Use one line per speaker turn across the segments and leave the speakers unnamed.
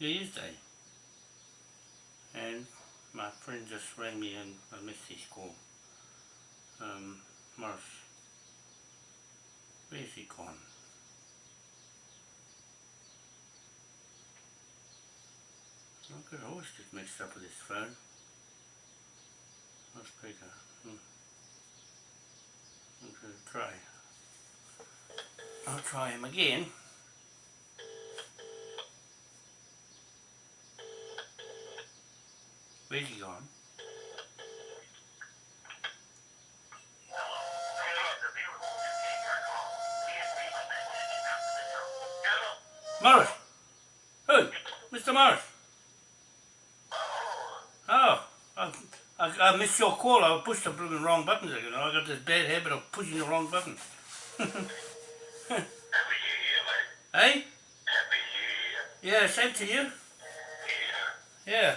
it's um, New Year's Day. And my friend just rang me and I missed his call. Um, Morris. Where's he gone? I could always get mixed up with his phone. Let's speaker. Hmm. Okay, try. I'll try him again. Where's he gone? Morris! Who? Mr. Morris? Oh, I, I, I missed your call. I pushed the blooming wrong buttons again. I got this bad habit of pushing the wrong button. hey? Yeah, same to you. Yeah.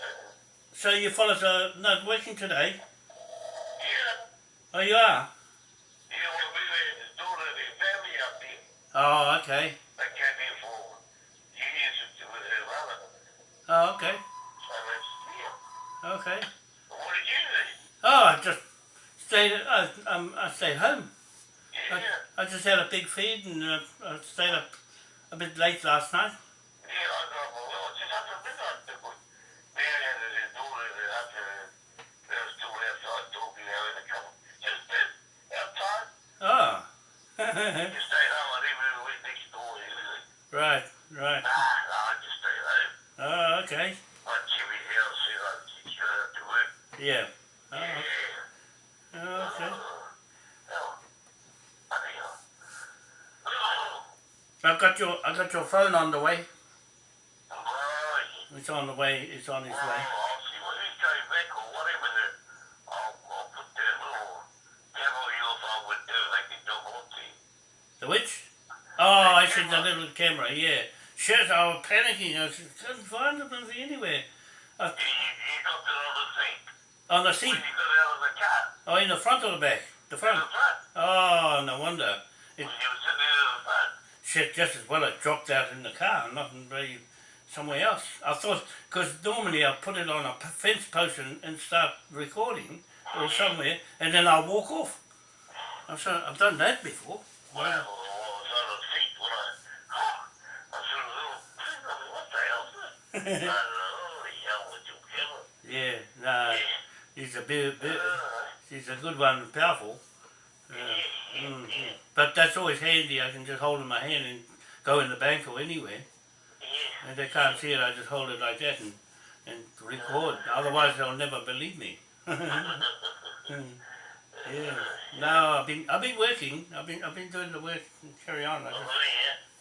so you fellas are not working today? Yeah. Oh, you are? Oh, okay. I came here for years with her mother. Oh, okay. Okay. Well, what did you do? Oh, I just stayed. I, um, I stayed home. I, I just had a big feed and uh, I stayed up a bit late last night. right, right. Oh, okay. Yeah. Oh, oh, okay. I've got your I've got your phone on the way. It's on the way. It's on its way. I said the little camera. Yeah. Shit, I was panicking. I couldn't find it anywhere. Uh, I, on the seat. Oh, in the front or the back? The front. Oh, no wonder. It, shit, just as well it dropped out in the car, nothing really somewhere else. I thought, because normally I put it on a fence post and, and start recording or somewhere, and then I'll walk off. I've, done that before. Well, yeah, no, he's a bit, bit, he's a good one, powerful. Uh, mm. But that's always handy. I can just hold in my hand and go in the bank or anywhere. And they can't see it. I just hold it like that and and record. Otherwise, they'll never believe me. yeah. No, I've been I've been working. I've been I've been doing the work. And carry on. I just,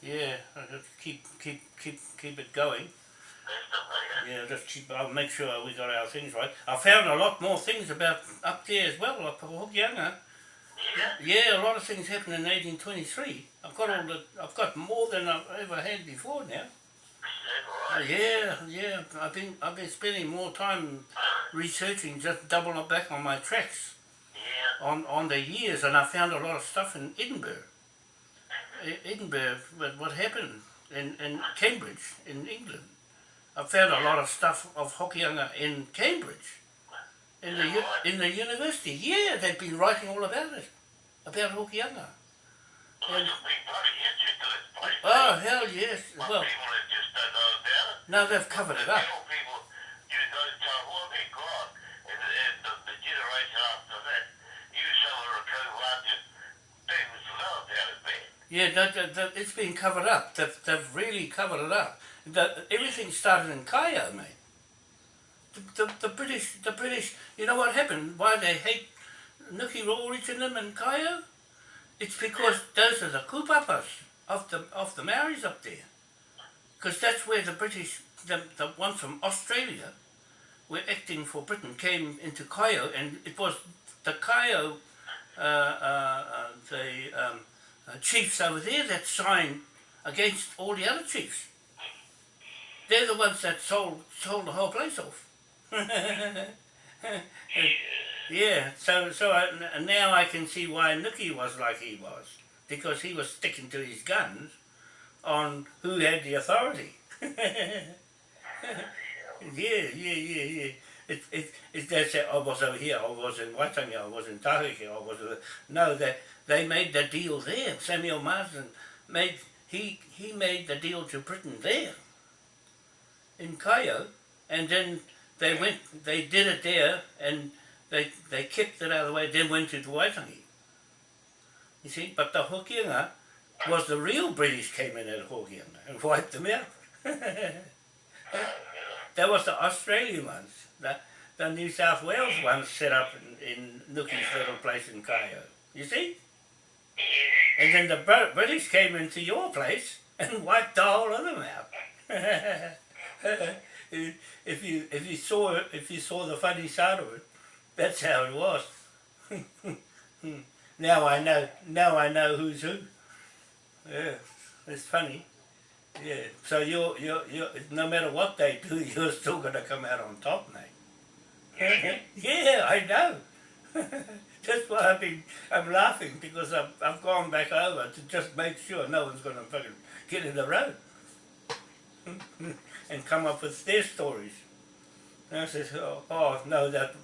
yeah, I just keep keep keep keep it going. Yeah, just keep. I'll make sure we got our things right. I found a lot more things about up there as well, up. Yeah. yeah, a lot of things happened in 1823. I've got all the. I've got more than I've ever had before now. Uh, yeah, yeah. I've been I've been spending more time researching, just doubling back on my tracks.
Yeah.
On on the years, and I found a lot of stuff in Edinburgh. Edinburgh, what, what happened in in Cambridge in England. I found a lot of stuff of Hokianga in Cambridge, in the in the university. Yeah, they've been writing all about it, about Hokianga. And, oh hell yes! Well, now they've covered it up. Yeah, that, that, that, it's been covered up. They've, they've really covered it up. Everything started in Kaeo, mate. The, the, the British, the British, you know what happened? Why they hate Nuki Rawrich and them in Kaya? It's because those are the kupapas of the of the Maoris up there. Because that's where the British, the, the ones from Australia, were acting for Britain, came into Kaeo, and it was the Kaeo, uh, uh, uh, the um, uh, chiefs over there that signed against all the other chiefs. They're the ones that sold sold the whole place off. yeah, so so I, now I can see why Nuki was like he was because he was sticking to his guns on who had the authority. yeah, yeah, yeah, yeah. It, it, it, they said, I was over here, I was in Waitangi, I was in Tahiki, I was... Uh, no, they, they made the deal there. Samuel Marsden made, he, he made the deal to Britain there, in Kaeo, and then they went, they did it there, and they, they kept it out of the way, then went to Waitangi. You see, but the Hokianga was the real British came in at Hokianga and wiped them out. that was the Australian ones. The, the New South Wales ones set up in, in Nuki's little place in Kaeo. You see? And then the British came into your place and wiped the whole of them out. if you if you saw it, if you saw the funny side of it, that's how it was. now I know. Now I know who's who. Yeah, it's funny. Yeah. So you're you're you no matter what they do, you're still gonna come out on top, mate. yeah, I know. That's why I've been, I'm laughing because I've, I've gone back over to just make sure no one's going to fucking get in the road and come up with their stories. And I said, oh, oh no, that,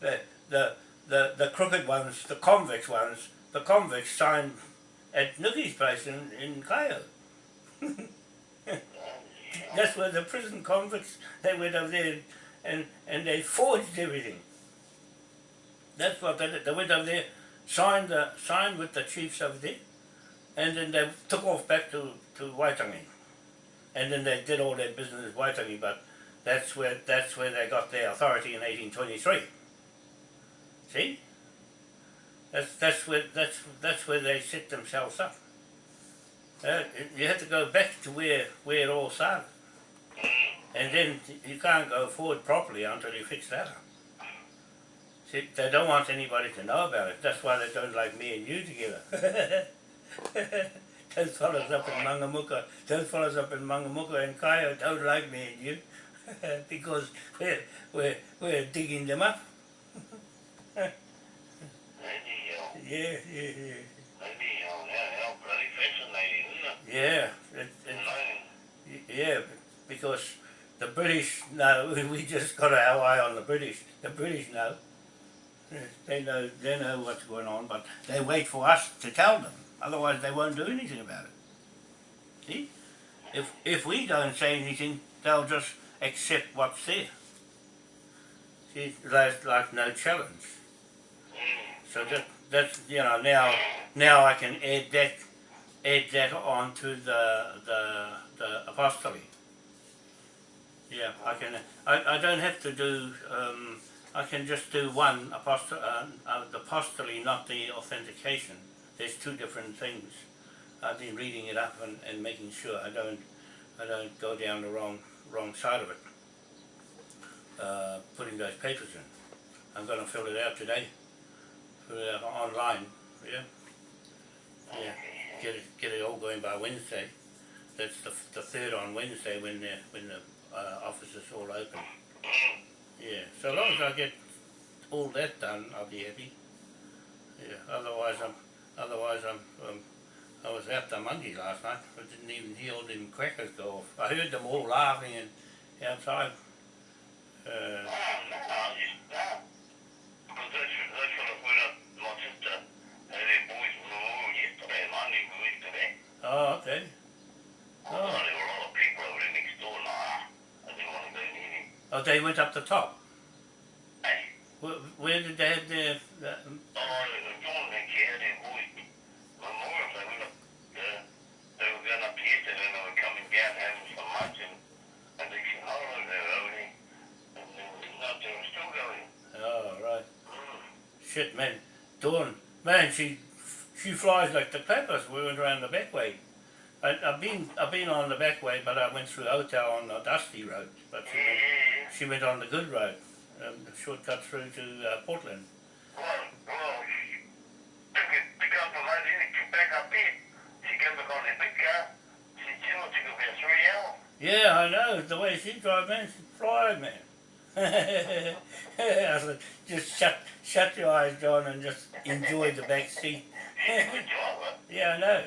that the, the, the crooked ones, the convicts ones, the convicts signed at Nuki's place in, in Kaeo. That's where the prison convicts, they went over there and, and they forged everything. That's what they did. They went over there, signed, the, signed with the chiefs over there, and then they took off back to, to Waitangi. And then they did all their business in Waitangi, but that's where, that's where they got their authority in 1823. See? That's, that's, where, that's, that's where they set themselves up. Uh, you have to go back to where, where it all started. And then you can't go forward properly until you fix that up. See, they don't want anybody to know about it. That's why they don't like me and you together. those fellas up in Mangamuka, those fellas up in Mangamuka and Kaeo don't like me and you because we're, we're, we're digging them up. yeah, yeah, yeah. Yeah, it, it, yeah, because the British know, we just got our eye on the British. The British know. They know, they know what's going on, but they wait for us to tell them. Otherwise they won't do anything about it. See? If, if we don't say anything, they'll just accept what's there. See, there's like no challenge. So that, that's, you know, now, now I can add that, add that on to the, the, the apostolate. Yeah, I can. I, I don't have to do. Um, I can just do one apostol, uh, uh, the apostolate, not the authentication. There's two different things. I've been reading it up and, and making sure I don't I don't go down the wrong wrong side of it. Uh, putting those papers in. I'm going to fill it out today. Fill it out online. Yeah. Yeah. Get it get it all going by Wednesday. That's the the third on Wednesday when the when the uh, offices all open. Yeah, so long as I get all that done, I'll be happy. Yeah, otherwise I'm, otherwise I'm, um, I was out the monkey last night. I didn't even hear all them crackers go off. I heard them all laughing and outside. Uh, Oh, okay. Oh. Oh, they went up the top? Where, where did they have their... The, Shit, man. Dawn, man, she she flies like the clappers. We went around the back way. I, I've been I've been on the back way, but I went through Otau on the dusty road. But she went, she went on the good road, um, shortcut through to uh, Portland.
She. She. She.
Yeah, I know. The way she drives, man, she's flying, man. I said, just shut shut your eyes, John, and just enjoy the back seat. Yeah, I know.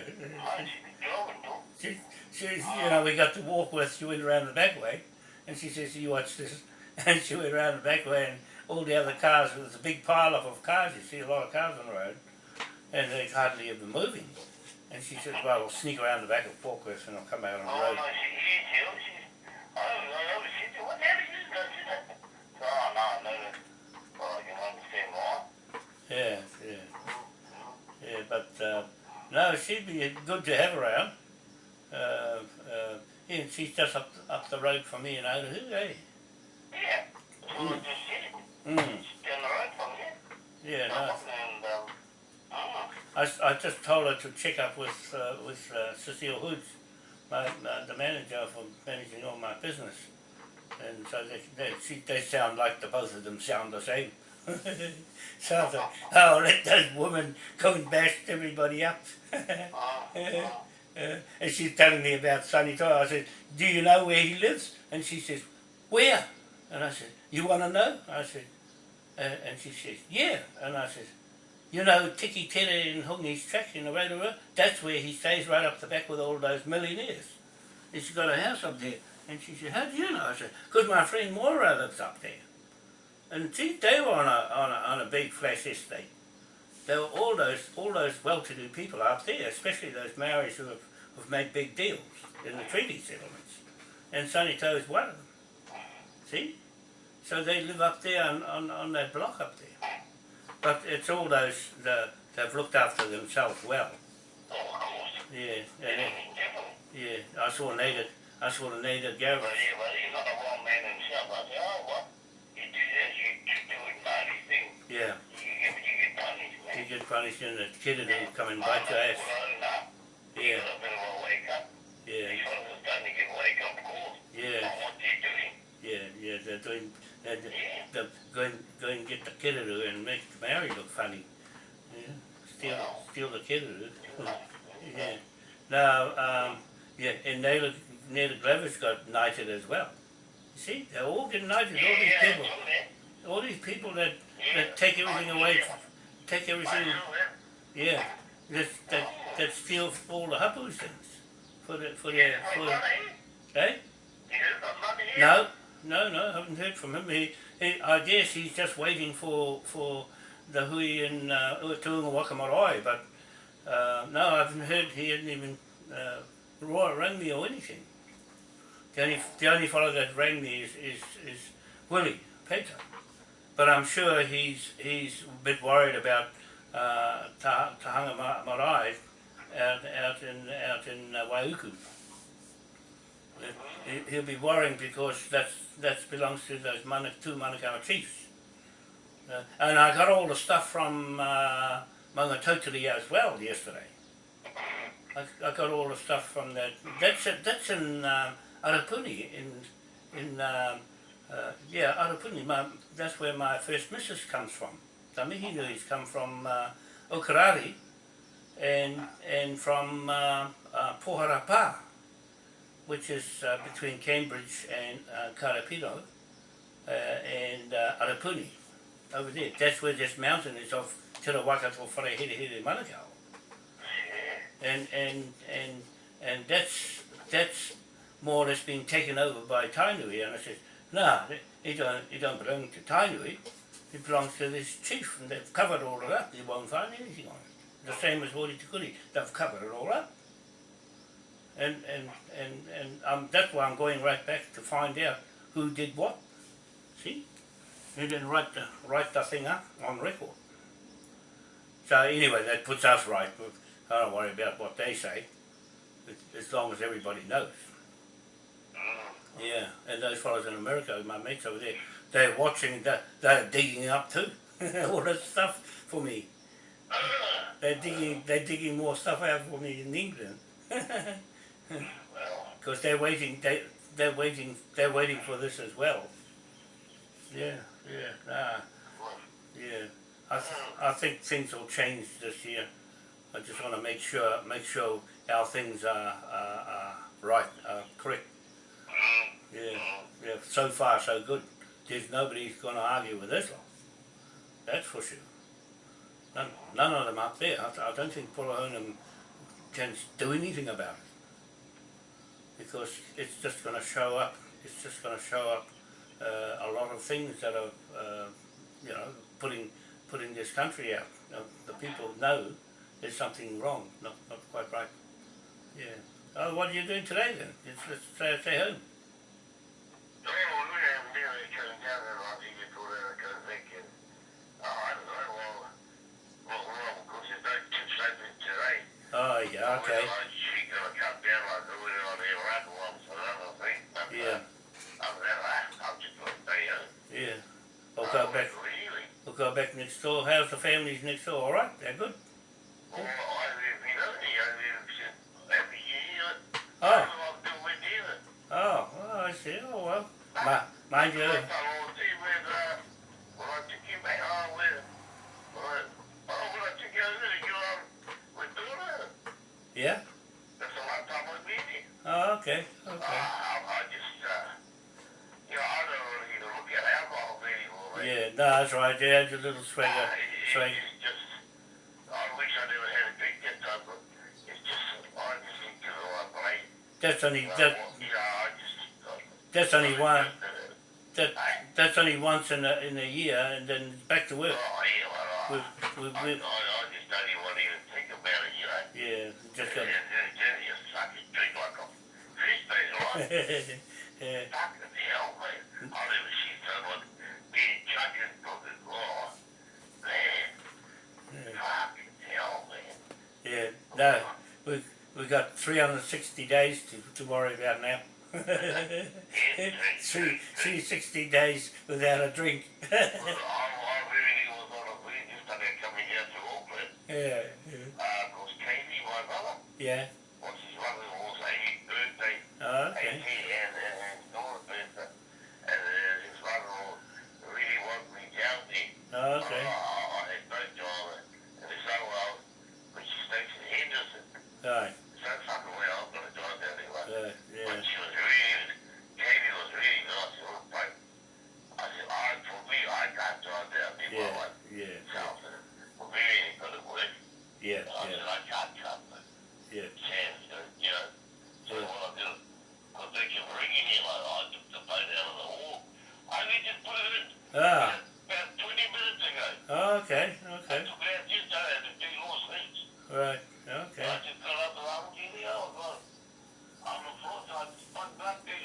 Oh.
She, she, you know, we got to walk with. She went around the back way, and she says, "You watch this," and she went around the back way, and all the other cars. There's a big pile up of cars. You see a lot of cars on the road, and they hardly ever moving. And she says, "Well, I'll sneak around the back of Forklift, and I'll come out on the
Oh,
road." Yeah, yeah, yeah. But uh, no, she'd be good to have around. Uh, uh, yeah, she's just up up the road from me in Otahu, eh?
Yeah, that's what I just.
Mm.
Down the road from here.
Yeah, no.
Um,
I, I just told her to check up with uh, with uh, Cecile Hoods, my, my, the manager for managing all my business, and so they they, she, they sound like the both of them sound the same. so I like oh let those women go and bash everybody up. Uh, and she's telling me about Sonny Tau. I said, do you know where he lives? And she says, where? And I said, you want to know? I said, uh, and she says, yeah. And I said, you know, Tikitere in in the Rotorua, that's where he stays right up the back with all those millionaires. And she's got a house up there. And she said, how do you know? I said, because my friend Moira lives up there. And see, they were on a, on a, on a big flash estate. There were all those all those well-to-do people up there, especially those Maoris who have, have made big deals in the treaty settlements. And Sonny Tau's one of them. See? So they live up there on, on, on that block up there. But it's all those, the, they've looked after themselves well.
Oh, of course.
Yeah, and it, yeah. I saw Native, I saw the Garrett.
But he, but he's not a wrong man himself. I say, oh, what? You do this, you do do it, thing.
Yeah,
You get, you get punished, man.
you get punished and the kid will come and bite your ass.
Yeah.
Yeah,
A bit of a wake up.
yeah,
These fellas are starting to get wake up calls
yeah.
what they're doing.
Yeah, yeah, they're doing, they're,
Yeah.
they're going, going and get the kiddo and make Mary look funny. Yeah, steal, steal the kiddo. yeah. Now, um, yeah, and Naylor, Naylor Glover's got knighted as well. You see, they're all getting knighted, all these people,
that.
all these people that, that take everything away, take everything, yeah, that, that, that steal all the hapus things for the, for the, for the, eh?
You heard about money here?
No, no, no, I haven't heard from him. He, he, I guess he's just waiting for for the hui in uh, Tuunga Wakamarae, but uh, no, I haven't heard. He hadn't even uh, ra- rang me or anything. The only the only fellow that rang me is is, is Willie Peter, but I'm sure he's he's a bit worried about uh, Ta- Tahanga Marae out out in out in uh, Waiuku. He- He'll be worrying because that's that belongs to those two Manukau chiefs. Uh, and I got all the stuff from uh, Maungatautari as well yesterday. I, I got all the stuff from that. That's it, that's in um, Arapuni in in um, uh, yeah Arapuni. My, that's where my first missus comes from. The Mihinui's come from uh, Okarari and and from uh, uh, Poharapa which is uh, between Cambridge and uh, Karapiro uh, and uh, Arapuni, over there. That's where this mountain is of Te Rawakato Wharehere Manukau. And, and, and, and that's, that's more or less being taken over by Tainui. And I said, no, it don't, it don't belong to Tainui. It belongs to this chief, and they've covered all of that. You won't find anything on it. The same as Hori Tikuri, they've covered it all up and and and and um, that's why I'm going right back to find out who did what. See, he didn't write the write the thing up on record. So anyway, that puts us right. I don't worry about what they say, as- long as everybody knows. Yeah, and those fellows in America, my mates over there, they're watching. They're, they're digging up too, all that stuff for me. They're digging. They're digging more stuff out for me in England. Because they're waiting. They they're waiting. They're waiting for this as well. Yeah, yeah, nah, yeah. I th- I think things will change this year. I just want to make sure make sure our things are are, are right, are correct. Yeah, yeah. So far, so good. There's nobody's going to argue with this lot. That's for sure. None, none of them up there. I, I don't think Pulahonum can do anything about it because it's just going to show up. It's just going to show up uh, a lot of things that are, uh, you know, putting putting this country out. Uh, the people know there's something wrong, not not quite right. Yeah. Oh, what are you doing today then? It's, let's stay, stay home.
well, we haven't We'll
go
Uh,
back.
Really?
We'll back next door. How's the families next door? All right, they're good.
Well, I live in Only, I live in every year.
Oh,
I'm still with you.
oh, oh I see. Oh well. Ma- mind you.
I will see with, mate.
Yeah. No, that's right. Yeah, your little
Uh,
swagger.
it- just, I wish I never had a drink that time, but it's just, I just think to the one place.
That's only
Uh,
that.
well, you know, I just, uh,
That's only one. That that's only once in a in a year, and then back to work.
Oh, yeah, well,
We
I,
we,
I,
we
I, I just don't even want to even think about it, you know.
yeah. Just got.
And then, then you fucking drink like a fish, mate, right?
yeah.
Fucking hell, man. I never seen someone being chucking fucking, oh, man.
Yeah.
Fucking hell, man.
Yeah. No, we we've got 360 days to to worry about now. Three, 360 days without a drink.
Well, I, I really was on a we just started coming down to Auckland.
yeah, yeah,
Uh, Katie, my brother,
yeah.
what's his mother-in-law's 80th birthday.
Oh,
80
okay.
and, and, and daughter's birthday. And uh, his mother-in-law really wanted me down there.
Oh, okay.
I, I, I had no job. And this other one, when she stays in Henderson,
Right.
so fucking well, I'm gonna drive down there. Like,
Uh,
But
yeah.
she was really, Katie was. It was like, I said, I, for me, I can't drive down there.
Yeah.
Well, like,
Yeah.
South, and for me, it ain't gonna work.
Yeah.
I
Yeah.
said, I can't come, but
Yeah.
Sam, you know, you know. So
Yeah.
what I did, because they kept ringing me, like, I took the phone out of the hall. I need to put it in
Ah.
about 20 minutes ago.
Oh, okay.
I
Okay.
took it out I had to do more things.
Right. Okay.
I just got up and I'm getting out. I'm the fourth, I just went back there.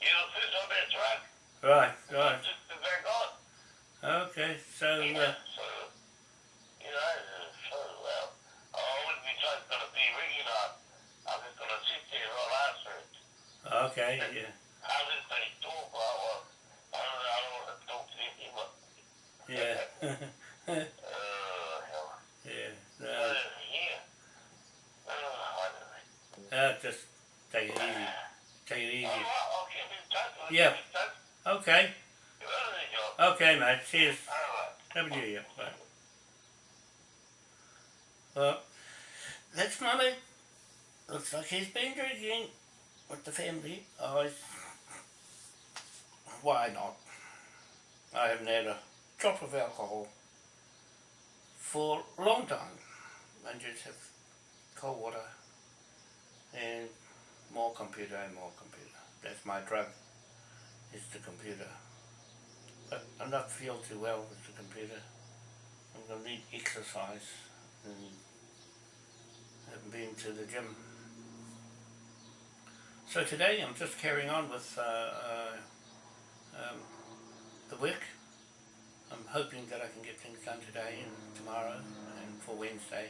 You know, fish on that truck.
Right. Right.
took the back on.
Okay. So.
You
Uh,
know, so, you know, so, well, I wouldn't be just going to be ringing. I'm just going to sit there and I'll answer it.
okay. Yeah.
How did they talk? Well, well, I don't know, I don't want to talk to him, but,
Yeah.
uh, hell.
yeah.
Uh,
No.
yeah. Uh, I don't know.
Uh, just take it easy. Take it easy.
Oh, well, I'll get in touch with
Yeah.
you. Touch.
Okay.
You got any job?
Okay, mate. Cheers. Happy New Year. Bye. Well, that's mummy. Looks like he's been drinking with the family. It's- why not? I haven't had a drop of alcohol for a long time. I just have cold water and more computer and more computer. That's my drug. It's the computer. I'm not feel too well with the computer. I'm gonna need exercise and haven't been to the gym. So today I'm just carrying on with uh, uh, um, the work. I'm hoping that I can get things done today and tomorrow and for Wednesday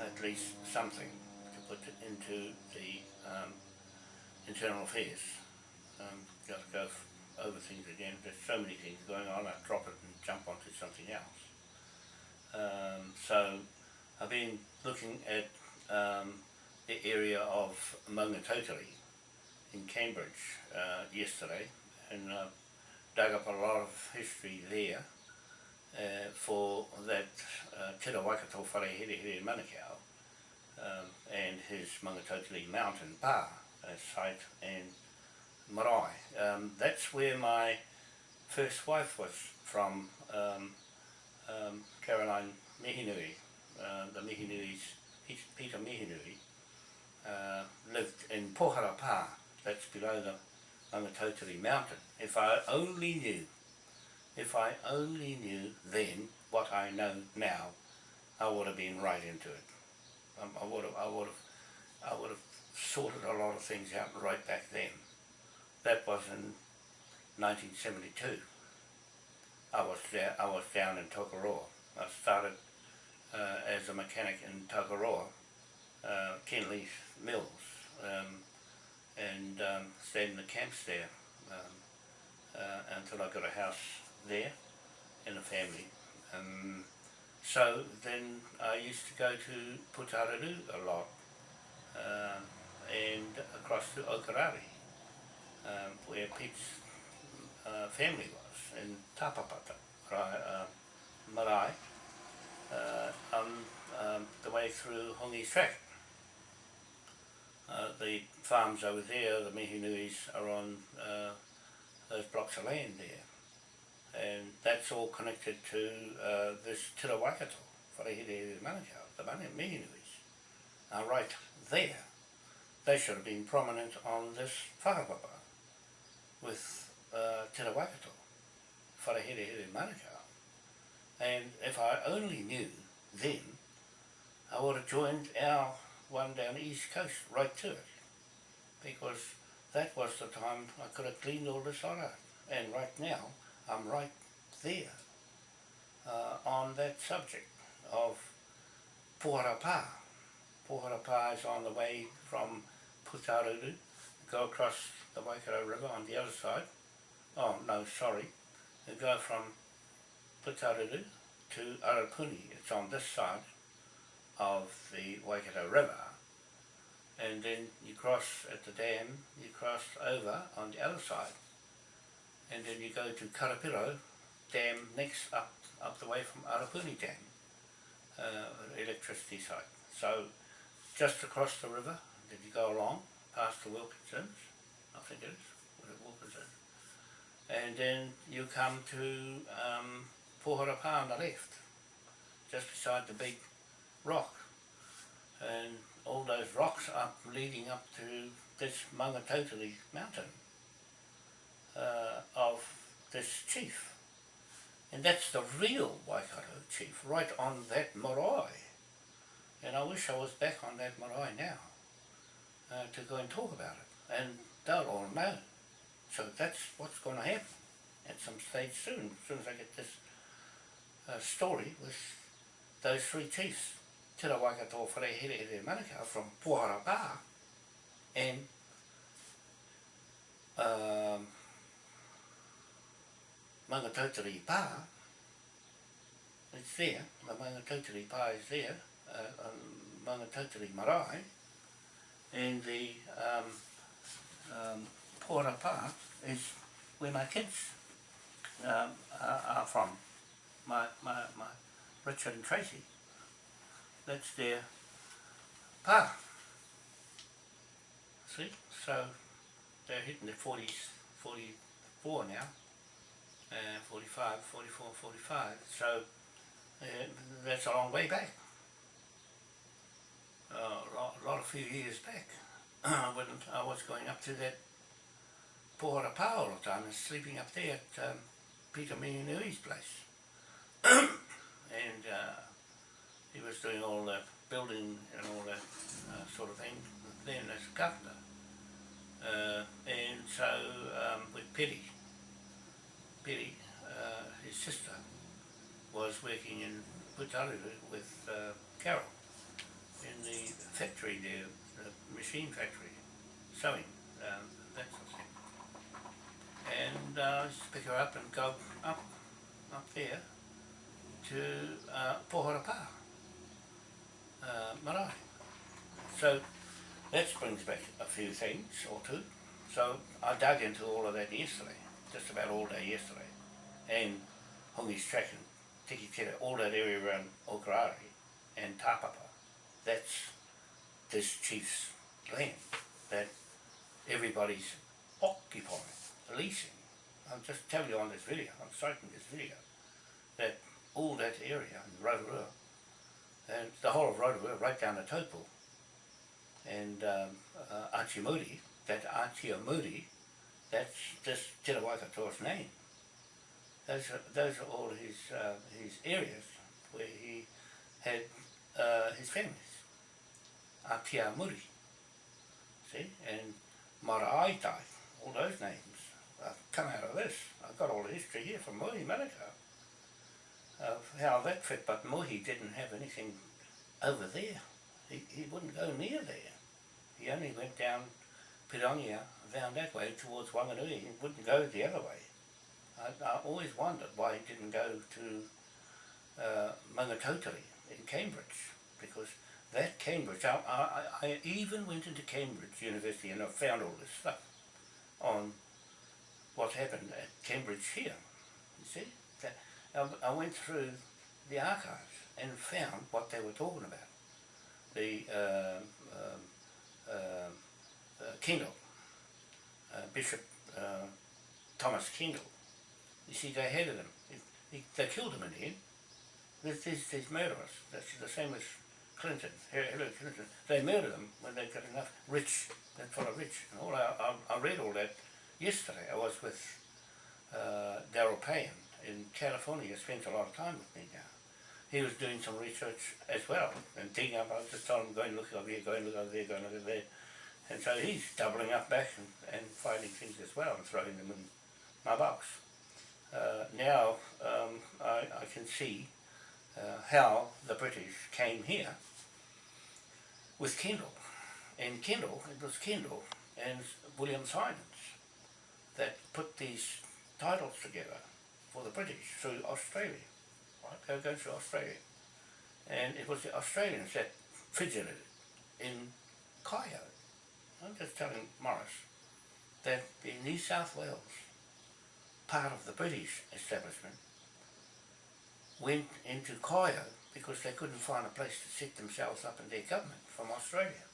at least something to put into the um, internal affairs. Um, to go over things again. There's so many things going on. I drop it and jump onto something else. Um, so I've been looking at um, the area of Maungatautari in Cambridge uh, yesterday and uh, dug up a lot of history there uh, for that uh, Tira Waikato Whare Here Here Manukau um, and his Maungatautari mountain bar site and marae. Um, that's where my first wife was from, um, um, Caroline Mihinui, uh, the Mihinui's, Peter Mihinui, uh, lived in Pohara Pa, that's below the Maungatautari mountain. If I only knew, if I only knew then what I know now, I would have been right into it. Um, I would have, I would have, I would have sorted a lot of things out right back then. That was in 1972. I was there, I was down in Tokoroa. I started uh, as a mechanic in Tokoroa, uh, Kinleith Mills, um, and um, stayed in the camps there um, uh, until I got a house there and a family. Um, so then I used to go to Putaruru a lot uh, and across to Okarari um, where Pete's uh, family was in Tapapata, uh, Marae, uh, on um, the way through Hongi track. Uh, the farms over there, the Mihinuis, are on uh, those blocks of land there. And that's all connected to uh, this Tira Waikato, Wharehere Manukau, the Mihinuis, are right there. They should have been prominent on this whakapapa with uh, Te Waikato, Wharehere Here Manukau. And if I only knew then, I would have joined our one down the east coast right to it. Because that was the time I could have cleaned all this out. And right now, I'm right there uh, on that subject of Poharapa. Poharapa is on the way from Putaruru, go across the Waikato River on the other side. Oh, no, sorry. You go from Putaruru to Arapuni. It's on this side of the Waikato River. And then you cross at the dam, you cross over on the other side. And then you go to Karapiro Dam next up, up the way from Arapuni Dam, uh, electricity site. So just across the river, then you go along past the Wilkinsons, I think it is, Wilkinson. And then you come to um, Pohorapa on the left, just beside the big rock. And all those rocks up leading up to this Maungatautari mountain uh, of this chief. And that's the real Waikato chief, right on that marae. And I wish I was back on that marae now uh, to go and talk about it. And they'll all know. So that's what's going to happen at some stage soon, as soon as I get this uh, story with those three chiefs. Te Waikato Wharehere Here Manukau from Puharapa and um, Maungatautari Pa, it's there, the Maungatautari Pa is there, uh, um, Maungatautari Marae, and the um, um, Puharapa is where my kids um, are, are from, my, my, my Richard and Tracy. That's their pa. See, so they're hitting their 40s, 44 now, uh, 45, 44, 45, so uh, that's a long way back. Uh, a lot, a lot of few years back when I was going up to that Pohara Pa all the time and sleeping up there at um, Peter Mihinui's place. and uh, he was doing all the building and all that uh, sort of thing then as a carpenter. Uh, and so um, with Petty, Petty, uh, his sister, was working in Putaruru with uh, Carol the factory there, the machine factory, sewing, um, that sort of thing. And uh, I to pick her up and go up, up there to uh, Pohorapa, uh, marae. So that brings back a few things or two. So I dug into all of that yesterday, just about all day yesterday. And Hongi's Track and Tiki Tira, all that area around Okarari and Tapapa, that's this chief's land that everybody's occupying, leasing. I'm just telling you on this video, I'm citing this video, that all that area in Rotorua, and the whole of Rotorua, right down to Taupo, and um, uh, Atiamuri, that Atiamuri, that's just Te Waikatoa's name. Those are, those are all his, uh, his areas where he had uh, his families. Atiamuri, see, and Maraetai, all those names I've come out of this. I've got all the history here from Mohi Manukau of how that fit, but Mohi didn't have anything over there. He, he wouldn't go near there. He only went down Pirongia, down that way towards Wanganui. He wouldn't go the other way. I, I always wondered why he didn't go to uh, Maungatautari in Cambridge, because that Cambridge, I, I, I even went into Cambridge University and I found all this stuff on what happened at Cambridge here, you see. That, I, I went through the archives and found what they were talking about. The uh, um, uh, uh, Kendall, uh, Bishop uh, Thomas Kendall, you see, they hated him. He, he, they killed him in the end. These, these, these murderers, that's the same as Clinton, Hillary Clinton, they murdered them when they've got enough rich, that fellow rich. And all I, I, I read all that yesterday. I was with uh, Daryl Payne in California. He spent a lot of time with me now. He was doing some research as well and digging up. I just told him, go and look over here, go and look over there, go and look over there. And so he's doubling up back and, and finding things as well and throwing them in my box. Uh, now um, I, I can see uh, how the British came here with Kendall. And Kendall, it was Kendall and William Simons that put these titles together for the British through Australia. Right? They were going through Australia. And it was the Australians that fidgeted in Kaeo. I'm just telling Morris that in New South Wales, part of the British establishment went into Kaeo because they couldn't find a place to set themselves up in their government from Australia.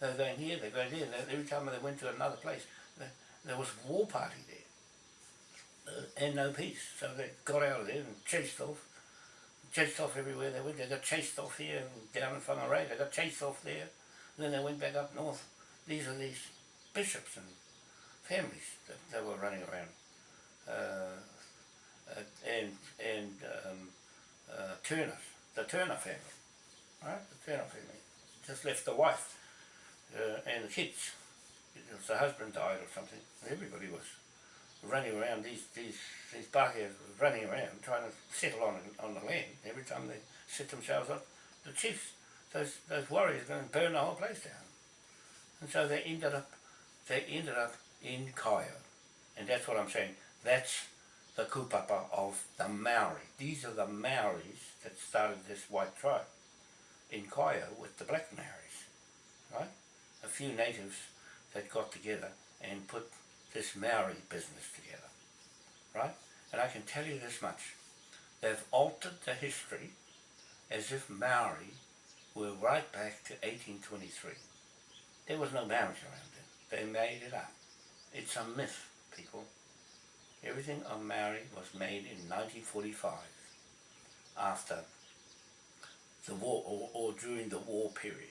They were going here, they were going there, every time they went to another place, there was a war party there, uh, and no peace. So they got out of there and chased off, chased off everywhere they went. They got chased off here, and down in Whangarei, they got chased off there, and then they went back up north. These are these bishops and families that, that were running around. Uh, uh, and and um, uh, Turner, the Turner family, right? The Turner family just left the wife uh, and the kids. The husband died or something. Everybody was running around. These these these Pākehās were running around trying to settle on on the land. Every time they set themselves up, the chiefs, those those warriors, going to burn the whole place down. And so they ended up they ended up in Kaeo, and that's what I'm saying. That's the kupapa of the Maori. These are the Maoris that started this white tribe in Kaeo with the black Maoris, right? A few natives that got together and put this Maori business together, right? And I can tell you this much, they've altered the history as if Maori were right back to 1823. There was no Maoris around then. They made it up. It's a myth, people. Everything on Maori was made in 1945 after the war or, or during the war period.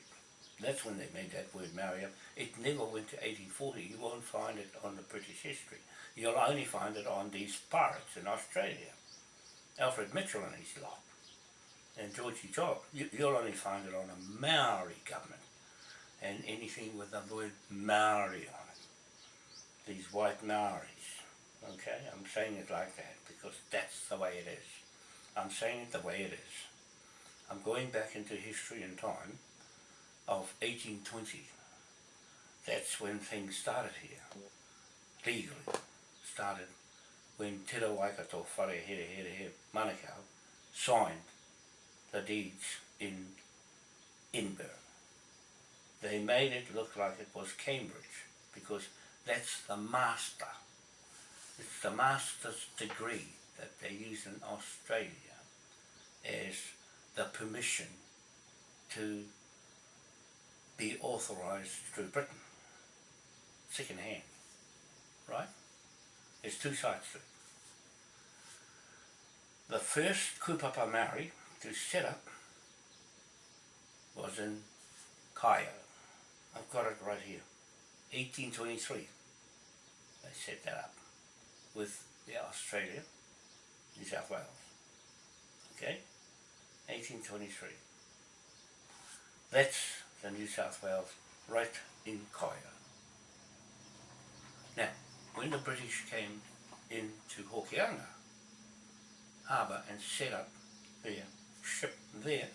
That's when they made that word Maori up. It never went to 1840. You won't find it on the British history. You'll only find it on these pirates in Australia. Alfred Mitchell and his lot. And Georgie Job. You, you'll only find it on a Maori government. And anything with the word Maori on it. These white Maoris. Okay, I'm saying it like that because that's the way it is. I'm saying it the way it is. I'm going back into history and time of 1820. That's when things started here, legally. Started when Te Waikato Whare Here Here Here Manukau signed the deeds in Edinburgh. they made it look like it was Cambridge because that's the master. It's the master's degree that they use in Australia as the permission to be authorised through Britain. Second hand. Right? There's two sides to it. The first kupapa Maori to set up was in Kaeo. I've got it right here. 1823. They set that up with the Australia, New South Wales. Okay? 1823. That's the New South Wales right in Kaeo. Now, when the British came into Hokianga harbour and set up their ship there,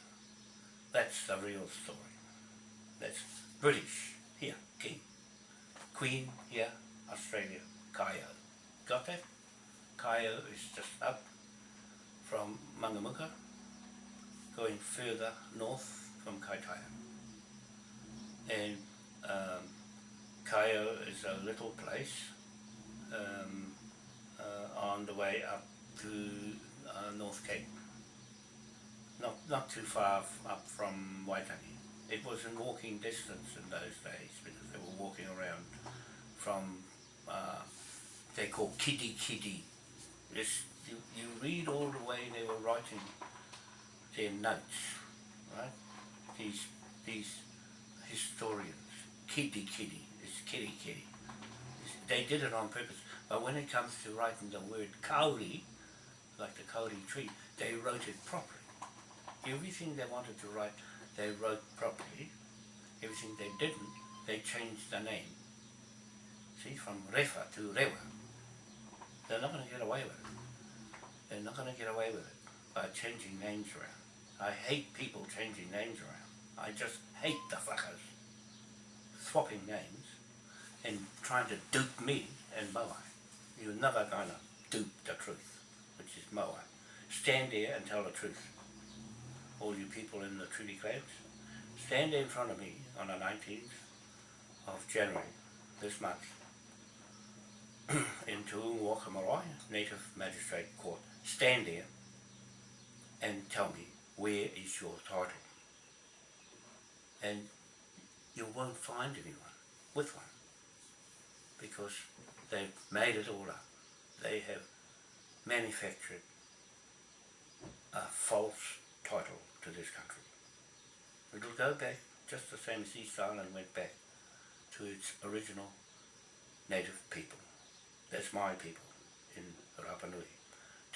that's the real story. That's British here, King. Queen here, Australia, Kaeo. Got that? Kaeo is just up from Mangamuka, going further north from Kaitaia. And um, Kaeo is a little place um, uh, on the way up to uh, North Cape. Not, not too far up from Waitangi. It was in walking distance in those days because they were walking around from, uh, they call Kidi Kidi. It's, you, you read all the way they were writing their notes, right? These, these historians, Kidi Kidi, it's Kidi Kidi. It's- They did it on purpose, but when it comes to writing the word kauri, like the kauri tree, they wrote it properly. Everything they wanted to write, they wrote properly. Everything they didn't, they changed the name. See, from Refa to Rewa. They're not going to get away with it. They're not going to get away with it by changing names around. I hate people changing names around. I just hate the fuckers swapping names and trying to dupe me and Moai. You're never going to dupe the truth, which is Moai. Stand there and tell the truth. All you people in the treaty clans, stand in front of me on the 19th of January this month in Marae, Native Magistrate Court. Stand there and tell me where is your title. And you won't find anyone with one because they've made it all up. They have manufactured a false title to this country. It'll go back just the same as East Island went back to its original native people. That's my people in Rapa Nui,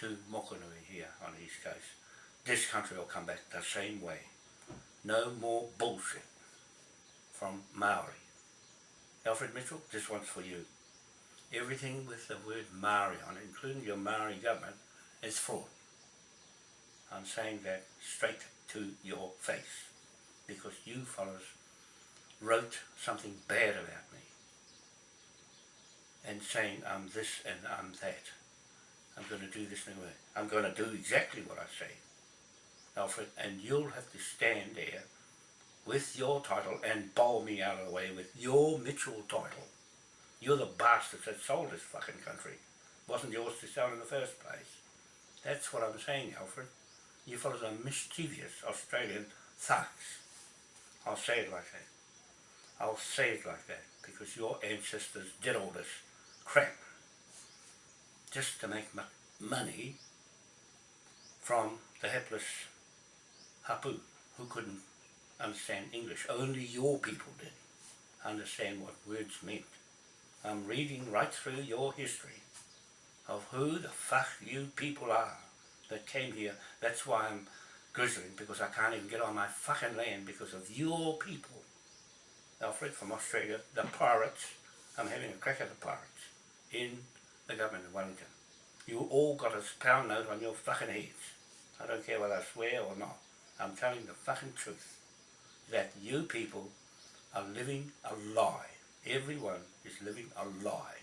to Mokonui here on the East Coast. This country will come back the same way. No more bullshit from Maori. Alfred Mitchell, this one's for you. Everything with the word Maori on it, including your Maori government, is fraud. I'm saying that straight to your face because you fellows wrote something bad about me and saying I'm this and I'm that. I'm going to do this that. I'm going to do exactly what I say, Alfred, and you'll have to stand there with your title and bowl me out of the way with your Mitchell title. You're the bastards that sold this fucking country. It wasn't yours to sell in the first place. That's what I'm saying, Alfred. You fellows are mischievous Australian thugs. I'll say it like that. I'll say it like that because your ancestors did all this crap just to make money from the helpless hapu who couldn't understand English. Only your people did understand what words meant. I'm reading right through your history of who the fuck you people are that came here. That's why I'm grizzling because I can't even get on my fucking land because of your people. Alfred from Australia, the pirates. I'm having a crack at the pirates in the government of Wellington. You all got a pound note on your fucking heads. I don't care whether I swear or not. I'm telling the fucking truth that you people are living a lie. Everyone is living a lie.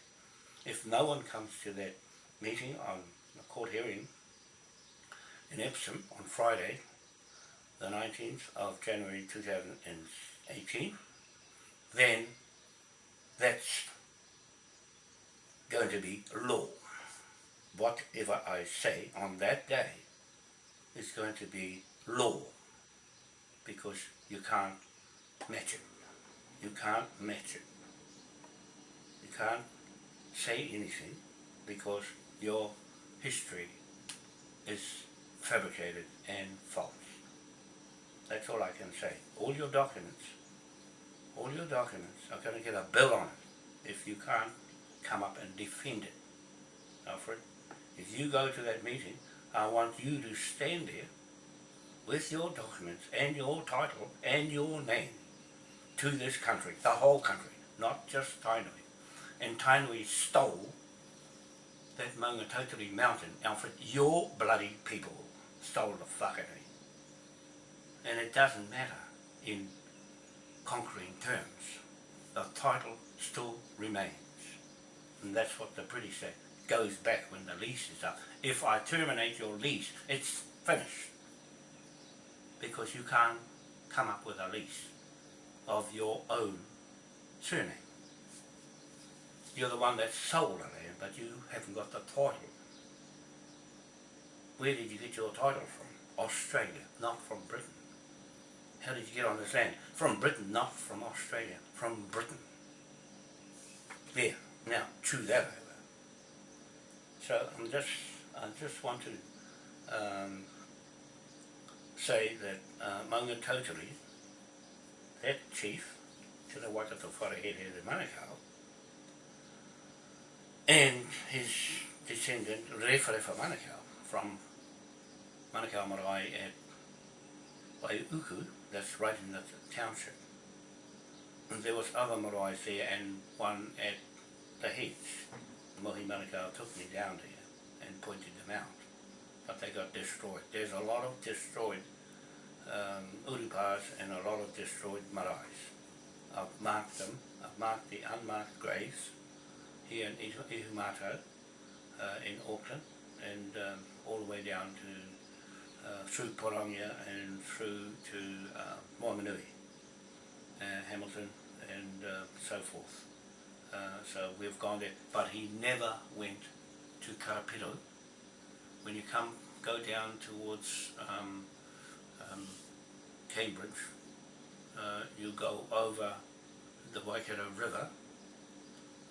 If no one comes to that meeting on the court hearing in Epsom on Friday, the 19th of January 2018, then that's going to be law. Whatever I say on that day is going to be law because you can't match it. You can't match it. You can't say anything because your history is fabricated and false. That's all I can say. All your documents, all your documents are going to get a bill on it if you can't come up and defend it. Alfred, if you go to that meeting, I want you to stand there with your documents and your title and your name to this country, the whole country, not just Tainui. And Tainui stole that Maungatautari mountain, Alfred, your bloody people stole the whakatei. And it doesn't matter in conquering terms. The title still remains. And that's what the British say. Goes back when the lease is up. If I terminate your lease, it's finished. Because you can't come up with a lease of your own surname. You're the one that sold the land, but you haven't got the title. Where did you get your title from? Australia, not from Britain. How did you get on this land? From Britain, not from Australia. From Britain. There. Now, chew that over. So I'm just, I just want to um, say that uh, Maungatautari, that chief, Te Waikato Wharehere de Manukau, and his descendant, Referefa Manukau, from Manukau Marae at Waiuku, that's right in the township. And there was other maraes there and one at the. Mohi Manukau took me down there and pointed them out. But they got destroyed. There's a lot of destroyed um, urupas and a lot of destroyed maraes. I've marked them. I've marked the unmarked graves here in Ihumātao uh, in Auckland and um, all the way down to uh, through Pirongia and through to uh, uh, Hamilton and uh, so forth. Uh, so we've gone there, but he never went to Karapiro. When you come, go down towards um, um, Cambridge, uh, you go over the Waikato River,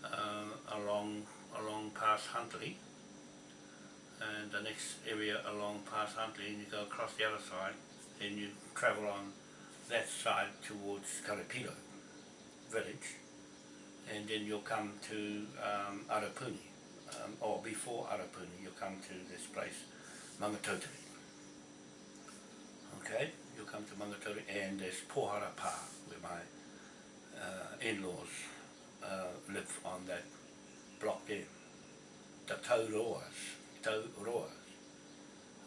uh, along along past Huntly, and the next area along past Huntly, and you go across the other side, and you travel on that side towards Karapiro village, and then you'll come to um, Arapuni, um, or before Arapuni, you'll come to this place, Mangatauteri. Okay, you'll come to Mangatauteri, and there's Pohara Pa, where my uh, in-laws uh, live on that block there. The Tauroas, Tauroas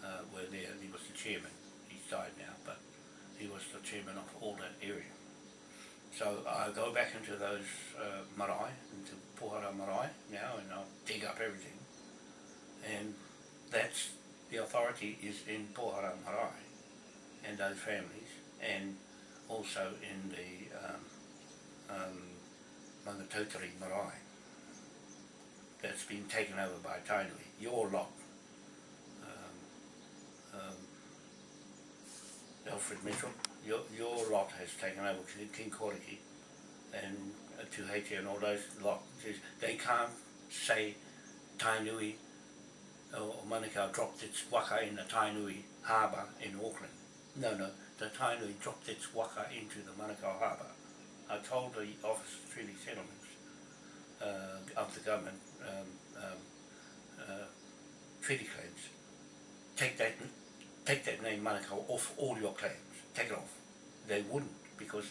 uh, were there, he was the chairman. He's died now, but he was the chairman of all that area. So I go back into those uh, marae, into Pohara marae now, and I'll dig up everything. And that's, the authority is in Pohara marae, and those families, and also in the um, um, Maungatautari marae. That's been taken over by Tainui, your lot. Um, um, Alfred Mitchell, your, your lot has taken over King Koroki and to Haiti and all those lot. They can't say Tainui or Manukau dropped its waka in the Tainui harbour in Auckland. No, no, the Tainui dropped its waka into the Manukau harbour. I told the Office of Treaty Settlements uh, of the government um, um, uh, treaty claims, take that take that name Manukau off all your claims. Take it off. They wouldn't because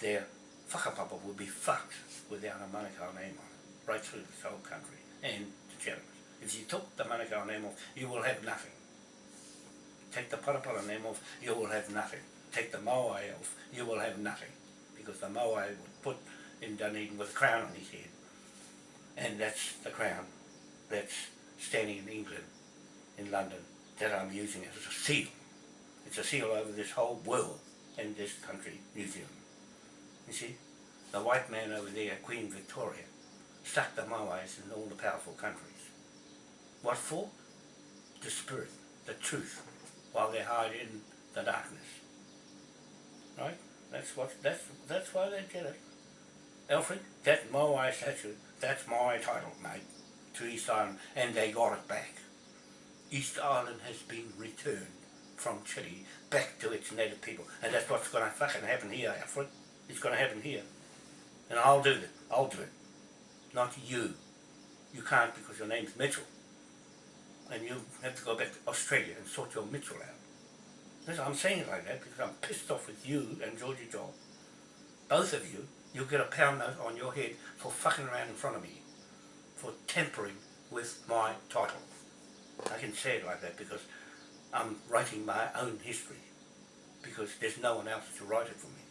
their whakapapa would be fucked without a Manukau name on it, right through this whole country and the Chathamans. If you took the Manukau name off, you will have nothing. Take the Parapara name off, you will have nothing. Take the Moai off, you will have nothing. Because the Moai would put in Dunedin with a crown on his head. And that's the crown that's standing in England, in London, that I'm using as a seal. It's a seal over this whole world and this country, New Zealand. You see? the white man over there, Queen Victoria, stuck the Maoris in all the powerful countries. What for? The spirit, the truth, while they hide in the darkness. Right? That's what that's that's why they did it. Alfred, that Moai statue, that's my title, mate, to East Island, and they got it back. East Island has been returned from Chile back to its native people. And that's what's going to fucking happen here, Alfred. It's going to happen here. And I'll do it. I'll do it. Not you. You can't because your name's Mitchell. And you have to go back to Australia and sort your Mitchell out. Listen, I'm saying it like that because I'm pissed off with you and Georgie Joel. Both of you, you'll get a pound note on your head for fucking around in front of me. For tampering with my title. I can say it like that because I'm writing my own history. Because there's no one else to write it for me.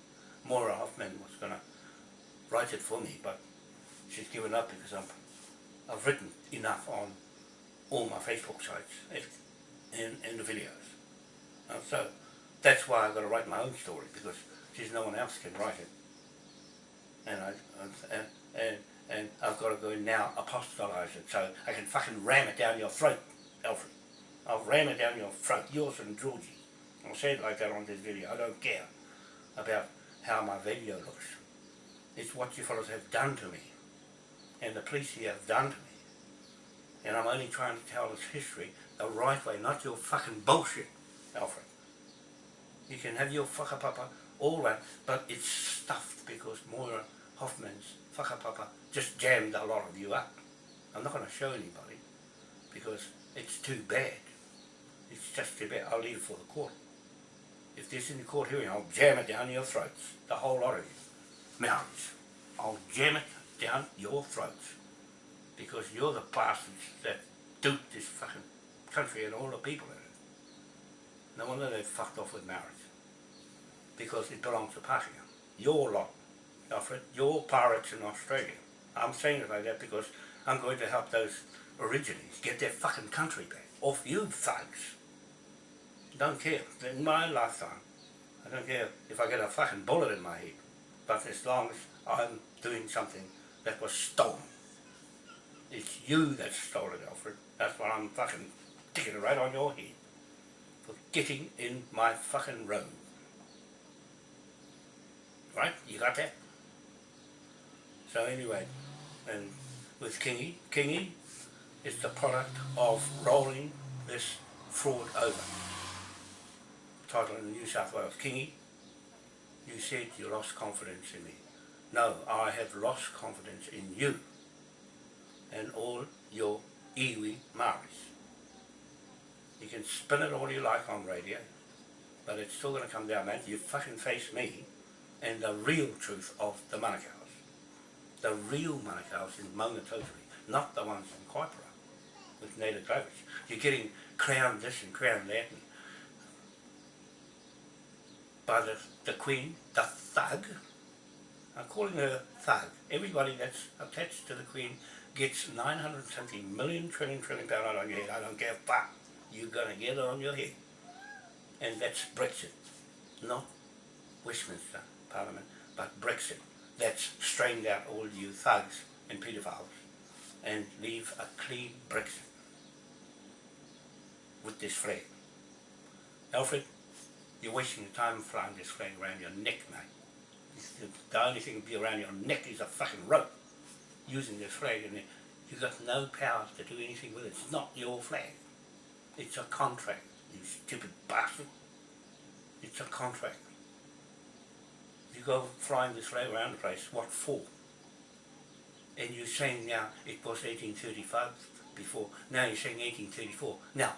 Maura Hoffman was going to write it for me, but she's given up because I'm, I've written enough on all my Facebook sites and, and the videos. And so that's why I've got to write my own story because there's no one else can write it. And I and, and, and I've got to go now apostolize it so I can fucking ram it down your throat, Alfred. I'll ram it down your throat, yours and Georgie. I'll say it like that on this video. I don't care about how my video looks. It's what you fellows have done to me. And the police here have done to me. And I'm only trying to tell this history the right way, not your fucking bullshit, Alfred. You can have your whakapapa, all that, but it's stuffed because Moira Hoffman's whakapapa just jammed a lot of you up. I'm not going to show anybody because it's too bad. It's just a bit I'll leave for the court. If there's any court hearing, I'll jam it down your throats. The whole lot of you. Mounties. I'll jam it down your throats. Because you're the bastards that duped this fucking country and all the people in it. No wonder they fucked off with marriage. Because it belongs to Pākehā. Your lot, Alfred. Your pirates in Australia. I'm saying it like that because I'm going to help those originaries get their fucking country back. Off you thugs. Don't care. In my lifetime, I don't care if I get a fucking bullet in my head. But as long as I'm doing something that was stolen. It's you that stole it, Alfred. That's why I'm fucking sticking it right on your head. For getting in my fucking road. Right? You got that? So anyway, and with Kingy, Kingy is the product of rolling this fraud over. Title in the New South Wales, Kingy, you said you lost confidence in me. No, I have lost confidence in you and all your iwi Maoris. You can spin it all you like on radio, but it's still going to come down, man. You fucking face me and the real truth of the Manukau's. The real Manukau's in Maungatautari, not the ones in Kaipara with native drivers. You're getting crowned this and crowned that. And by the, the Queen, the thug, I'm calling her thug. Everybody that's attached to the Queen gets 970 million trillion trillion pound on your head. I don't care fuck. You're going to get it on your head. And that's Brexit. Not Westminster Parliament, but Brexit. That's strained out all you thugs and paedophiles and leave a clean Brexit with this flag. Alfred, you're wasting your time flying this flag around your neck, mate. The only thing be around your neck is a fucking rope using this flag and you've got no power to do anything with it. It's not your flag. It's a contract, you stupid bastard. It's a contract. You go flying this flag around the place, what for? And you're saying now it was 1835 before, now you're saying 1834. Now,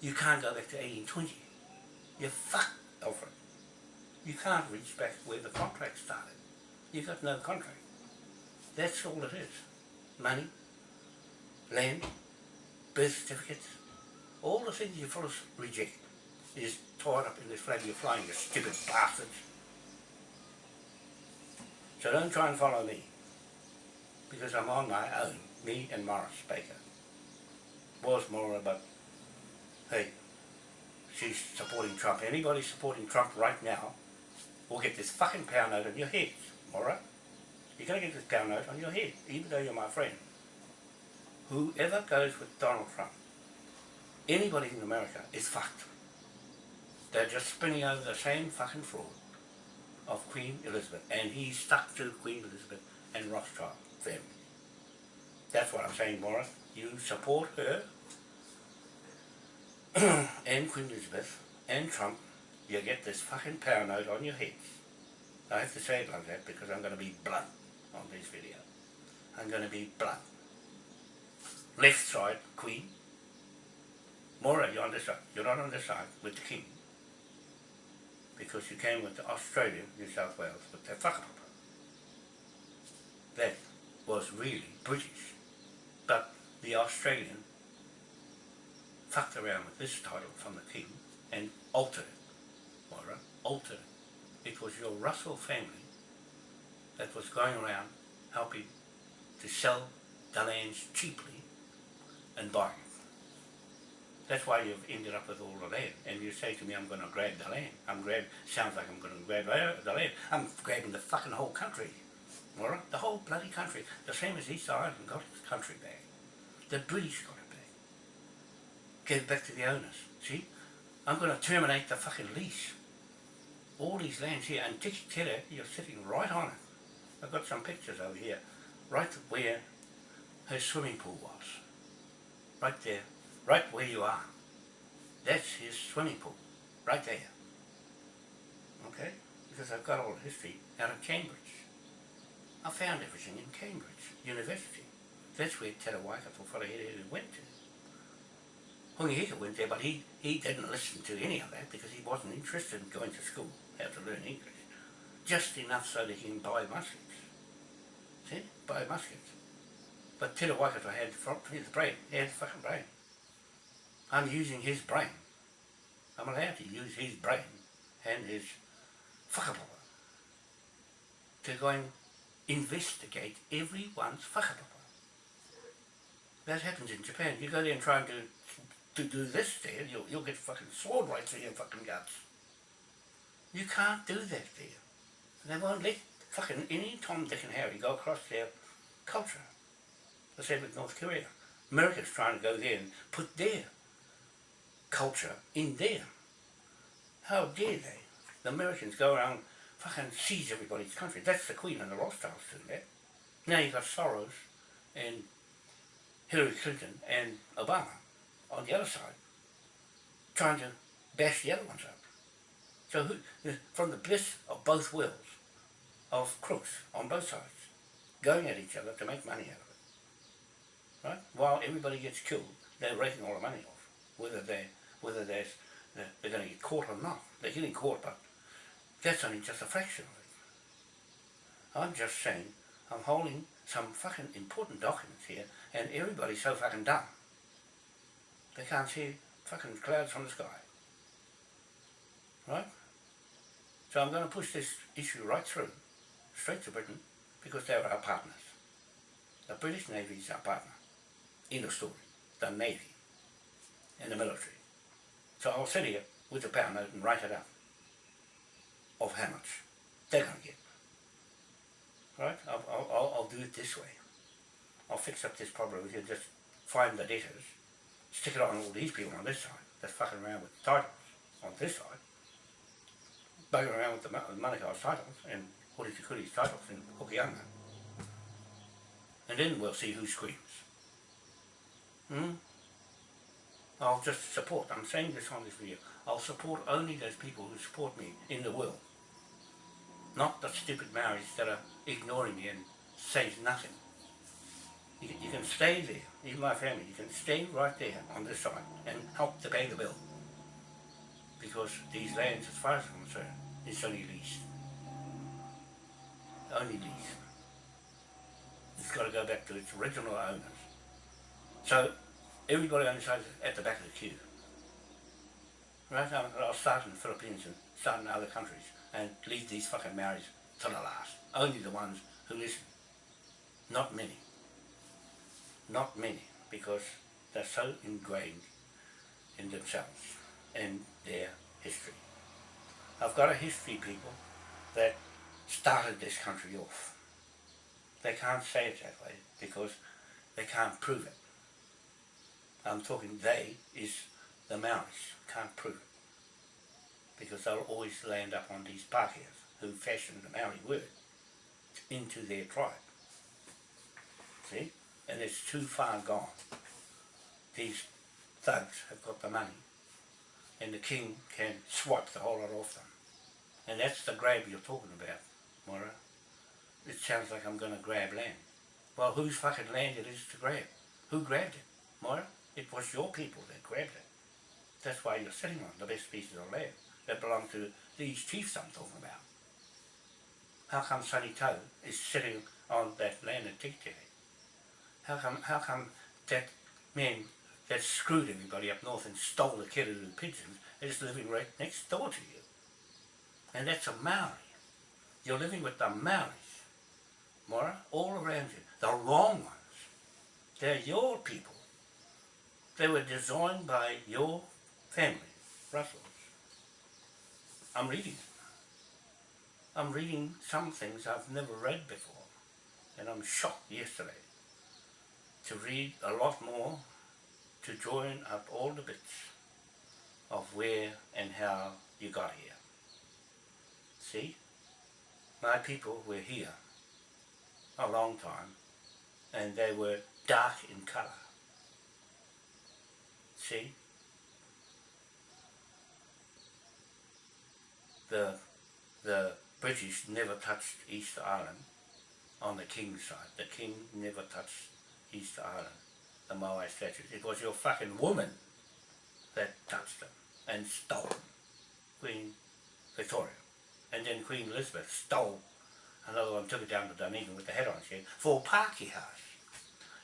you can't go back to 1820. You're fucked, Alfred. You can't reach back where the contract started. You've got no contract. That's all it is. Money, land, birth certificates, all the things you fellas reject is tied up in this flag you're flying, you stupid bastards. So don't try and follow me, because I'm on my own, me and Morris Baker. Was more but hey, she's supporting Trump. Anybody supporting Trump right now will get this fucking pound note on your head, alright? You're going to get this pound note on your head, even though you're my friend. Whoever goes with Donald Trump, anybody in America is fucked. They're just spinning over the same fucking fraud of Queen Elizabeth, and he's stuck to Queen Elizabeth and Rothschild family. That's what I'm saying, Morris. You support her and Queen Elizabeth and Trump, you get this fucking note on your heads. I have to say it like that because I'm going to be blunt on this video. I'm going to be blunt. Left side, Queen. Mora, you're on this side. You're not on this side with the King. Because you came with the Australian, New South Wales, with their fucker. That was really British. But the Australian fucked around with this title from the King and altered it, Moira, altered it. It was your Russell family that was going around helping to sell the lands cheaply and buying it. That's why you've ended up with all the land. And you say to me, I'm going to grab the land. I'm grab. Sounds like I'm going to grab uh, the land. I'm grabbing the fucking whole country. Right? The whole bloody country. The same as East Ireland got its country back. The British got. Gave back to the owners. See? I'm going to terminate the fucking lease. All these lands here. And Tikitere, you're sitting right on it. I've got some pictures over here. Right where her swimming pool was. Right there right where you are. That's his swimming pool, right there. Okay? Because I've got all the history out of Cambridge. I found everything in Cambridge University. That's where Te Waikato Wharehere went to. Hongi Hika went there, but he, he didn't listen to any of that because he wasn't interested in going to school, how to learn English. Just enough so that he can buy muskets. See? Buy muskets. But Te Waikato had the brain, he had the fucking brain. I'm using his brain. I'm allowed to use his brain and his whakapapa to go and investigate everyone's whakapapa. That happens in Japan. You go there and try and do, to do this there, you'll, you'll get fucking sword right through your fucking guts. You can't do that there. They won't let fucking any Tom, Dick and Harry go across their culture. The same with North Korea. America's trying to go there and put their culture in there. How dare they? The Americans go around fucking seize everybody's country. That's the Queen and the Rothschilds doing that. Now you've got Soros and Hillary Clinton and Obama on the other side trying to bash the other ones up. So who, from the bliss of both worlds, of crooks on both sides, going at each other to make money out of it. Right? While everybody gets killed, they're raking all the money off, whether they're whether they're, they're going to get caught or not. They're getting caught, but that's only just a fraction of it. I'm just saying, I'm holding some fucking important documents here, and everybody's so fucking dumb. They can't see fucking clouds from the sky. Right? So I'm going to push this issue right through, straight to Britain, because they're our partners. The British Navy is our partner in the story, the Navy and the military. So I'll sit here with the pound note and write it up of how much they're going to get. Right? I'll, I'll, I'll do it this way. I'll fix up this problem with you, just find the debtors, stick it on all these people on this side, They're fucking around with the titles on this side, bugging around with the, the Manukau's titles and Hori Tikuri's titles in Hokianga. And then we'll see who screams. Hmm? I'll just support, I'm saying this on this video, I'll support only those people who support me in the world. Not the stupid Maoris that are ignoring me and say nothing. You, you can stay there, even my family, you can stay right there on this side and help to pay the bill. Because these lands, as far as I'm concerned, it's only leased. Only leased. It's got to go back to its original owners. So everybody on the side at the back of the queue. Right? Now, I'll start in the Philippines and start in other countries and leave these fucking Maoris to the last. Only the ones who listen. Not many. Not many, because they're so ingrained in themselves and their history. I've got a history, people, that started this country off. they can't say it that way because they can't prove it. I'm talking they is the Maoris, can't prove it. Because they'll always land up on these Pākehās who fashioned the Maori word into their tribe. See? And it's too far gone. These thugs have got the money and the king can swipe the whole lot off them. And that's the grab you're talking about, Moira. It sounds like I'm going to grab land. Well, whose fucking land it is to grab? Who grabbed it, Moira? It was your people that grabbed it. That's why you're sitting on the best pieces of land that belong to these chiefs I'm talking about. How come Sonny Tau is sitting on that land at Tikitiki? How come, how come that man that screwed everybody up north and stole the kererū pigeons is living right next door to you? And that's a Maori. You're living with the Maoris, Mora, all around you. The wrong ones. They're your people. They were designed by your family, Russells. I'm reading. I'm reading some things I've never read before. And I'm shocked yesterday to read a lot more, to join up all the bits of where and how you got here. See? My people were here a long time and they were dark in colour. See? The, the British never touched Easter Island on the King's side. The King never touched Easter Island, the Moai statues. It was your fucking woman that touched them and stole them. Queen Victoria. And then Queen Elizabeth stole another one, took it down to Dunedin with the head on shit, for Pākehās.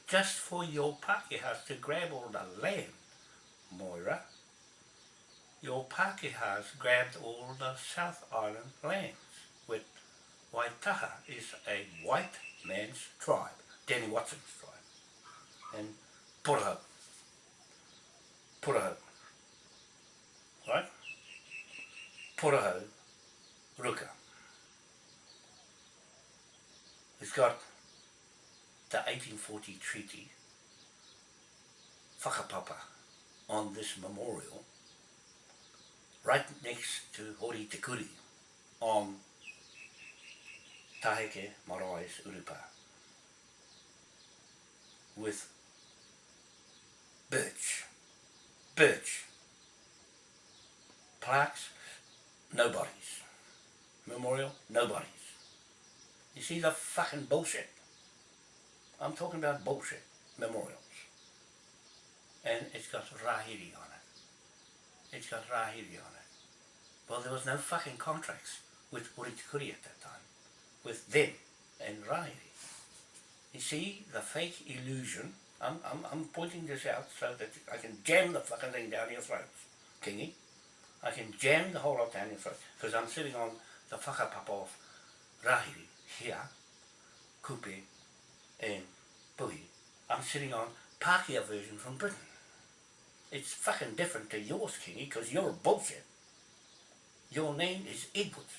Just for your Pākehās to grab all the land, Moira. Your Pākehās grabbed all the South Island lands with Waitaha is a white man's tribe, Danny Watson's tribe. And Puraho. Puraho. Right? Puraho, Ruka. It's got the 1840 treaty, whakapapa, on this memorial, right next to Hori Te Kuri, on Taheke Marais Urupa with birch, birch, plaques, nobodies, memorial, nobodies. You see the fucking bullshit? I'm talking about bullshit memorials. And it's got Rahiri on it. It's got Rahiri on it. Well, there was no fucking contracts with Uritikuri at that time with them and Riley. You see the fake illusion, I'm, I'm, I'm pointing this out so that I can jam the fucking thing down your throats, Kingy. I can jam the whole lot down your throat because I'm sitting on the whakapapa of Rahiri here, Kupe and Puhi. I'm sitting on Pākehā version from Britain. It's fucking different to yours, Kingy, because you're bullshit. Your name is Edwards,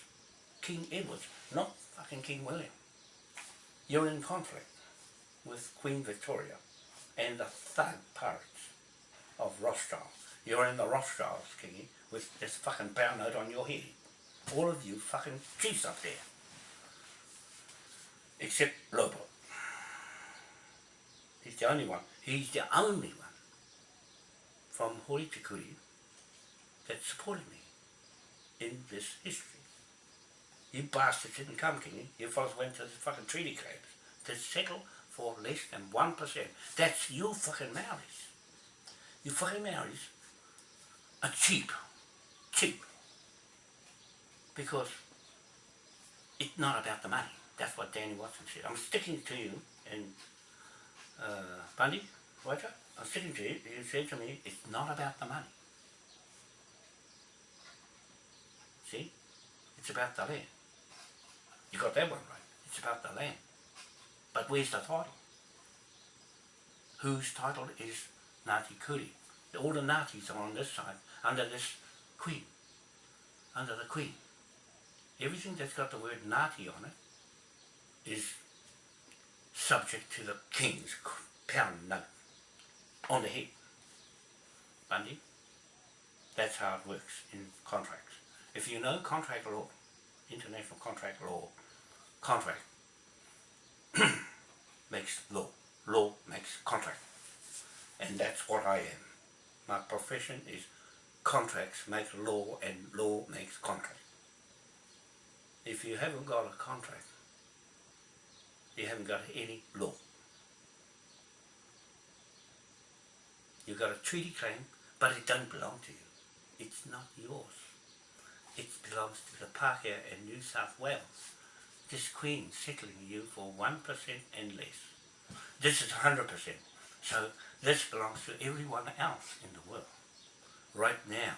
King Edwards, not fucking King William. You're in conflict with Queen Victoria and the thug pirates of Rothschild. You're in the Rothschilds, Kingy, with this fucking pound note on your head. All of you fucking chiefs up there. Except Lobo. He's the only one. He's the only one from Hori Tikuri that supported me in this history. You bastards didn't come, King. You fellas went to the fucking treaty claims to settle for less than 1%. That's you fucking Maoris. You fucking Maoris are cheap. Cheap. Because it's not about the money. That's what Danny Watson said. I'm sticking to you and uh, Bundy, Roger, I'm sticking to you. You said to me, it's not about the money. See? It's about the land. You got that one right. It's about the land. But where's the title? Whose title is Ngāti Kuri? All the Ngātis are on this side, under this queen. Under the queen. Everything that's got the word Ngāti on it is subject to the king's pound note on the head. Bundy, that's how it works in contracts. If you know contract law, international contract law, contract makes law, law makes contract. And that's what I am. My profession is contracts make law and law makes contract. If you haven't got a contract, you haven't got any law. You've got a treaty claim, but it don't belong to you. It's not yours. It belongs to the Pākehā in New South Wales. This Queen settling you for 1% and less. This is 100%. So this belongs to everyone else in the world. Right now,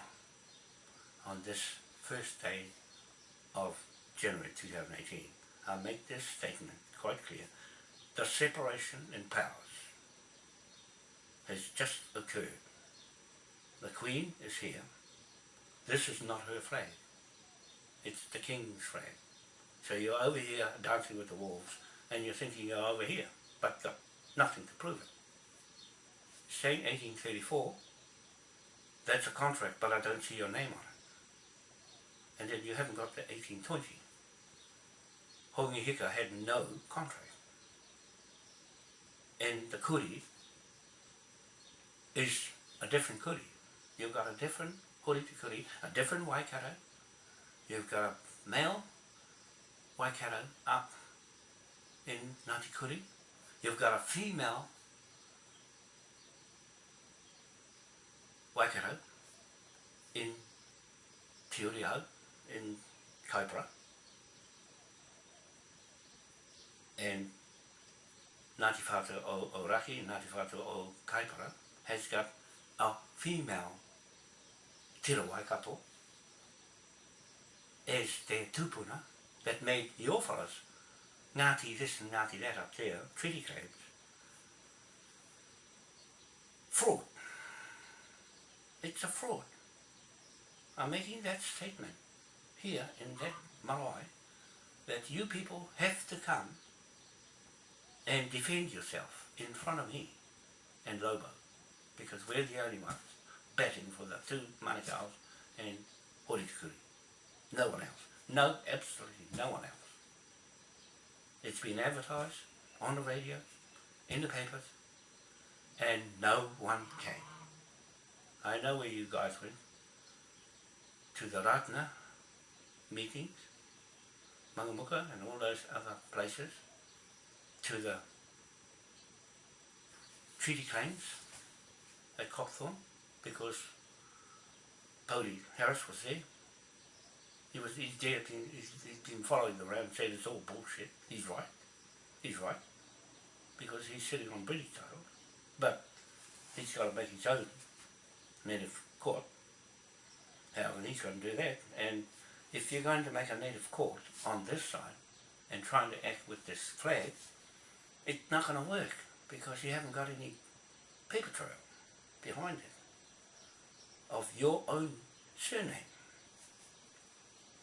on this first day of January 2018, I make this statement quite clear. The separation in powers has just occurred. The Queen is here. This is not her flag. It's the King's flag. So you're over here dancing with the wolves and you're thinking you're over here, but got nothing to prove it. Saying 1834, that's a contract, but I don't see your name on it. And then you haven't got the 1820. Hongi Hika had no contract. And the kuri is a different kuri. You've got a different kuri to kuri, a different waikato. You've got a male waikato up in Ngāti Kuri. You've got a female waikato in Te Uriau, in Kaipara. And Ngāti Whātua o, o Ngāti Whātua o Kaipara has got a female tira waikato as their tupuna that made your fellas Ngāti this and Ngāti that up there, treaty claims. Fraud. It's a fraud. I'm making that statement here in that marae that you people have to come and defend yourself in front of me and Lobo because we're the only ones batting for the two Manukau's and Horitikuri. No one else. No, absolutely no one else. It's been advertised on the radio, in the papers, and no one came. I know where you guys went. To the Rātana meetings, Mangamuka and all those other places, to the treaty claims at Copthorne, because Bodie Harris was there. He was he's been, he's, he's been following them around said it's all bullshit. He's right. He's right. Because he's sitting on British title. But he's got to make his own native court. How and he's going to do that. And if you're going to make a native court on this side and trying to act with this flag, it's not going to work because you haven't got any paper trail behind it of your own surname.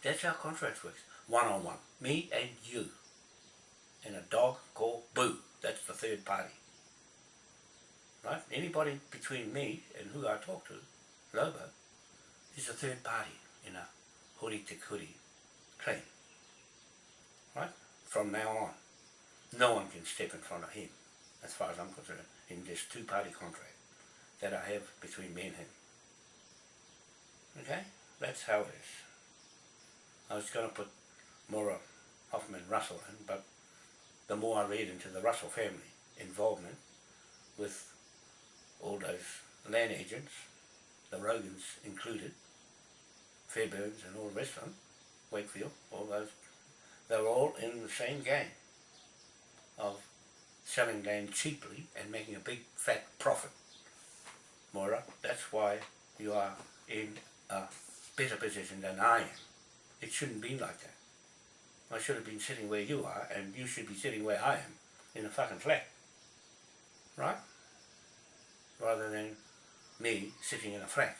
That's how contracts works. One on one. Me and you. And a dog called Boo. That's the third party. Right? Anybody between me and who I talk to, Lobo, is a third party in a huri te kuri claim. Right? From now on. No one can step in front of him, as far as I'm concerned, in this two-party contract that I have between me and him. Okay? That's how it is. I was going to put Maura Hoffman Russell in, but the more I read into the Russell family involvement with all those land agents, the Rogans included, Fairburns and all the rest of them, Wakefield, all those, they were all in the same game of selling land cheaply and making a big fat profit. Moira, that's why you are in a better position than I am. It shouldn't be like that. I should have been sitting where you are, and you should be sitting where I am, in a fucking flat. Right? Rather than me sitting in a flat.